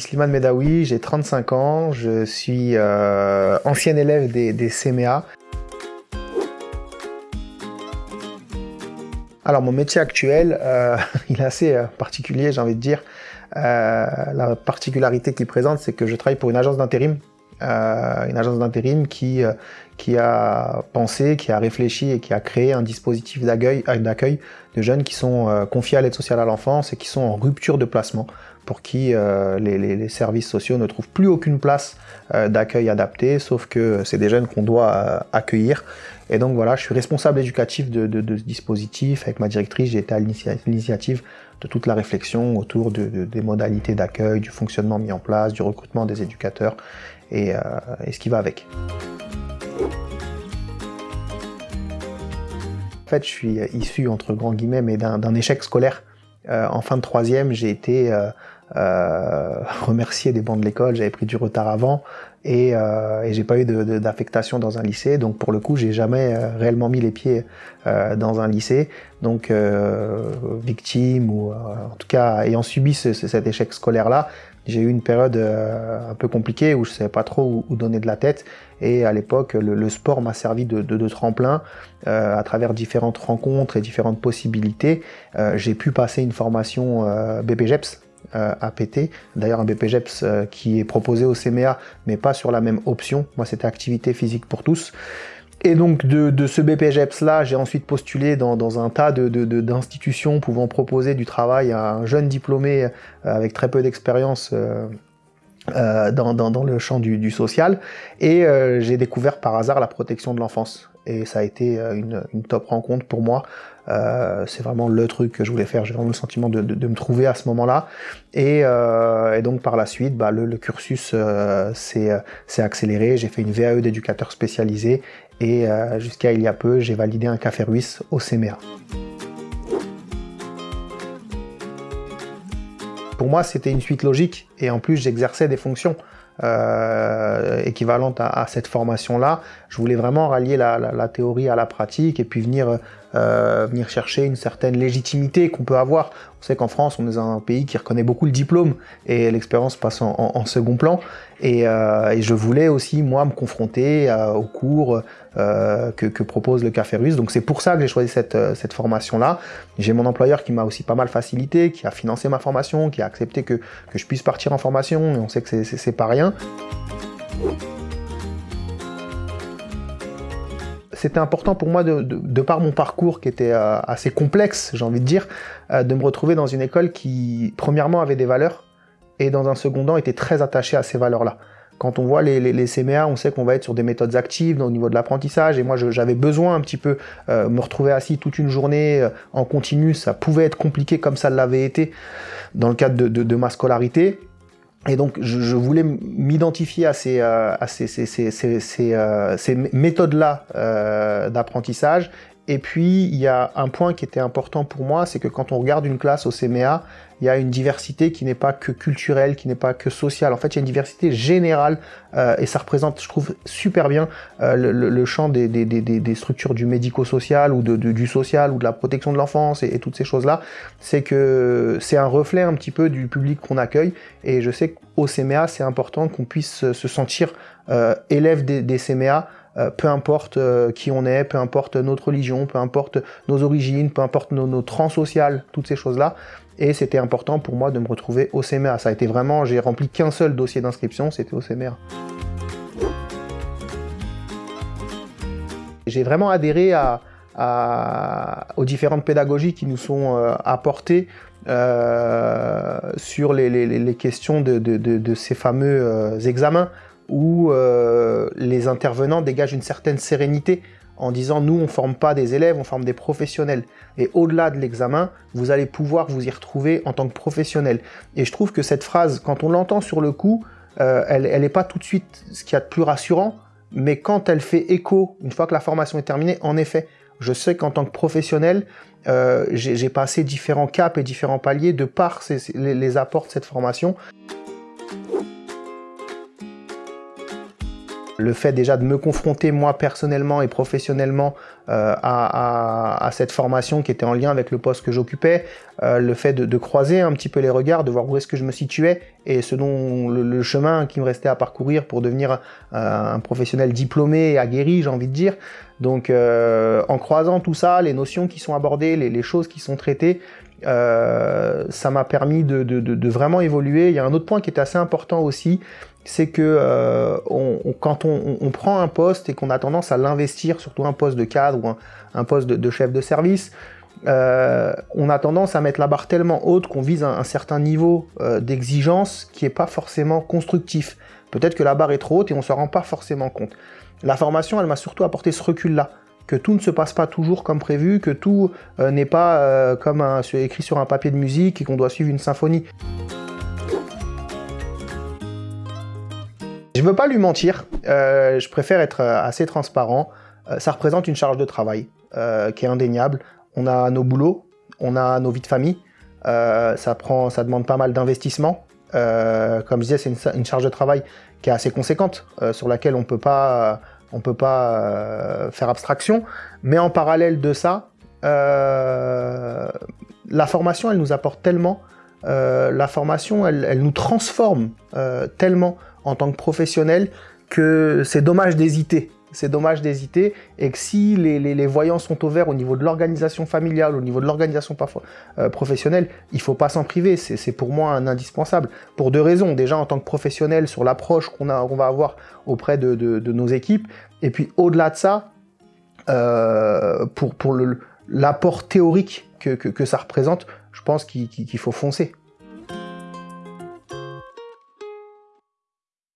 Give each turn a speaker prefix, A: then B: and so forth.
A: Slimane Medawi, j'ai 35 ans, je suis euh, ancien élève des, des CMA. Alors mon métier actuel, euh, il est assez euh, particulier, j'ai envie de dire. la particularité qu'il présente, c'est que je travaille pour une agence d'intérim euh, une agence d'intérim qui, euh, qui a pensé, qui a réfléchi et qui a créé un dispositif d'accueil euh, de jeunes qui sont confiés à l'aide sociale à l'enfance et qui sont en rupture de placement, pour qui les, les, services sociaux ne trouvent plus aucune place d'accueil adapté, sauf que c'est des jeunes qu'on doit accueillir. Et donc voilà, je suis responsable éducatif de, de, de ce dispositif. Avec ma directrice, j'ai été à l'initiative de toute la réflexion autour de, des modalités d'accueil, du fonctionnement mis en place, du recrutement des éducateurs. Euh, et, ce qui va avec. En fait, je suis issu, entre grands guillemets, mais d'un échec scolaire. Euh, en fin de troisième, j'ai été euh, remercié des bancs de l'école, j'avais pris du retard avant, et, et j'ai pas eu d'affectation dans un lycée, donc pour le coup, j'ai jamais réellement mis les pieds dans un lycée. Donc, victime, ou en tout cas ayant subi cet échec scolaire-là, j'ai eu une période euh, un peu compliquée où je savais pas trop où, donner de la tête. Et à l'époque, le, sport m'a servi de, tremplin euh, à travers différentes rencontres et différentes possibilités. Euh, j'ai pu passer une formation BPGEPS, APT, d'ailleurs un BPGEPS qui est proposé au CMA, mais pas sur la même option. Moi, c'était activité physique pour tous. Et donc de, ce BPGEPS là, j'ai ensuite postulé dans, un tas d'institutions pouvant proposer du travail à un jeune diplômé euh, avec très peu d'expérience euh, euh, dans, le champ du, social. Et j'ai découvert par hasard la protection de l'enfance. Et ça a été une, top rencontre pour moi. c'est vraiment le truc que je voulais faire. J'ai vraiment le sentiment de, me trouver à ce moment-là. Et, donc par la suite, bah, le, cursus s'est accéléré. J'ai fait une VAE d'éducateur spécialisé et euh, jusqu'à il y a peu, j'ai validé un café ruisse au CMA. Pour moi, c'était une suite logique. Et en plus, j'exerçais des fonctions euh, équivalentes à, cette formation-là. Je voulais vraiment rallier la, théorie à la pratique et puis venir, euh, venir chercher une certaine légitimité qu'on peut avoir. On sait qu'en France, on est un pays qui reconnaît beaucoup le diplôme et l'expérience passe en, second plan. Euh, et, je voulais aussi, moi, me confronter aux cours que, propose le Café Russe. Donc c'est pour ça que j'ai choisi cette, cette formation-là. J'ai mon employeur qui m'a aussi pas mal facilité, qui a financé ma formation, qui a accepté que, que je puisse partir en formation. Et on sait que c'est pas rien c'était important pour moi, de, par mon parcours qui était euh, assez complexe, j'ai envie de dire, euh, de me retrouver dans une école qui, premièrement, avait des valeurs, et dans un second temps, était très attachée à ces valeurs-là. Quand on voit les, CMA, on sait qu'on va être sur des méthodes actives au niveau de l'apprentissage, et moi j'avais besoin un petit peu euh, me retrouver assis toute une journée en continu, ça pouvait être compliqué comme ça l'avait été dans le cadre de ma scolarité, et donc, je, voulais m'identifier à ces, méthodes-là d'apprentissage. Et puis, il y a un point qui était important pour moi, c'est que quand on regarde une classe au CMA, il y a une diversité qui n'est pas que culturelle, qui n'est pas que sociale. En fait, il y a une diversité générale euh, et ça représente, je trouve, super bien euh, le, champ des, des, des, des, structures du médico-social ou de, du social ou de la protection de l'enfance et, toutes ces choses-là. C'est que c'est un reflet un petit peu du public qu'on accueille et je sais qu'au CMA, c'est important qu'on puisse se sentir euh, élève des, des CMA euh, peu importe euh, qui on est, peu importe notre religion, peu importe nos origines, peu importe nos, nos trans sociales, toutes ces choses-là. Et c'était important pour moi de me retrouver au CMA. Ça a été vraiment, j'ai rempli qu'un seul dossier d'inscription, c'était au CMA. J'ai vraiment adhéré aux différentes pédagogies qui nous sont euh, apportées sur les, questions de, ces fameux examens où euh, les intervenants dégagent une certaine sérénité en disant nous on forme pas des élèves, on forme des professionnels. Et au-delà de l'examen, vous allez pouvoir vous y retrouver en tant que professionnel. Et je trouve que cette phrase, quand on l'entend sur le coup, euh, elle n'est pas tout de suite ce qu'il y a de plus rassurant, mais quand elle fait écho, une fois que la formation est terminée, en effet, je sais qu'en tant que professionnel, euh, j'ai passé différents caps et différents paliers de par les apports de cette formation. Le fait déjà de me confronter moi personnellement et professionnellement euh, à, cette formation qui était en lien avec le poste que j'occupais, euh, le fait de, croiser un petit peu les regards, de voir où est-ce que je me situais et ce dont le, chemin qui me restait à parcourir pour devenir un professionnel diplômé et aguerri, j'ai envie de dire. Donc en croisant tout ça, les notions qui sont abordées, les, choses qui sont traitées, ça m'a permis de, vraiment évoluer. Il y a un autre point qui est assez important aussi, c'est que euh, quand on, prend un poste et qu'on a tendance à l'investir, surtout un poste de cadre ou un, poste de, chef de service, euh, on a tendance à mettre la barre tellement haute qu'on vise un, certain niveau euh, d'exigence qui n'est pas forcément constructif. Peut-être que la barre est trop haute et on ne se rend pas forcément compte. La formation, elle m'a surtout apporté ce recul-là, que tout ne se passe pas toujours comme prévu, que tout n'est pas comme écrit sur un papier de musique et qu'on doit suivre une symphonie. Je veux pas lui mentir, euh, je préfère être euh, assez transparent. Euh, ça représente une charge de travail qui est indéniable. On a nos boulots, on a nos vies de famille. ça, prend, ça demande pas mal d'investissement. comme je disais, c'est une, charge de travail qui est assez conséquente, sur laquelle on peut pas, on peut pas faire abstraction. Mais en parallèle de ça, la formation, elle nous apporte tellement. la formation, elle, elle nous transforme tellement en tant que professionnel que c'est dommage d'hésiter. C'est dommage d'hésiter et que si les, voyants sont au vert au niveau de l'organisation familiale, au niveau de l'organisation euh, professionnelle, il ne faut pas s'en priver. C'est pour moi un indispensable. Pour deux raisons. Déjà en tant que professionnel sur l'approche qu'on va avoir auprès de, nos équipes. Et puis au-delà de ça, euh, pour, l'apport théorique que, ça représente, je pense qu'il faut foncer.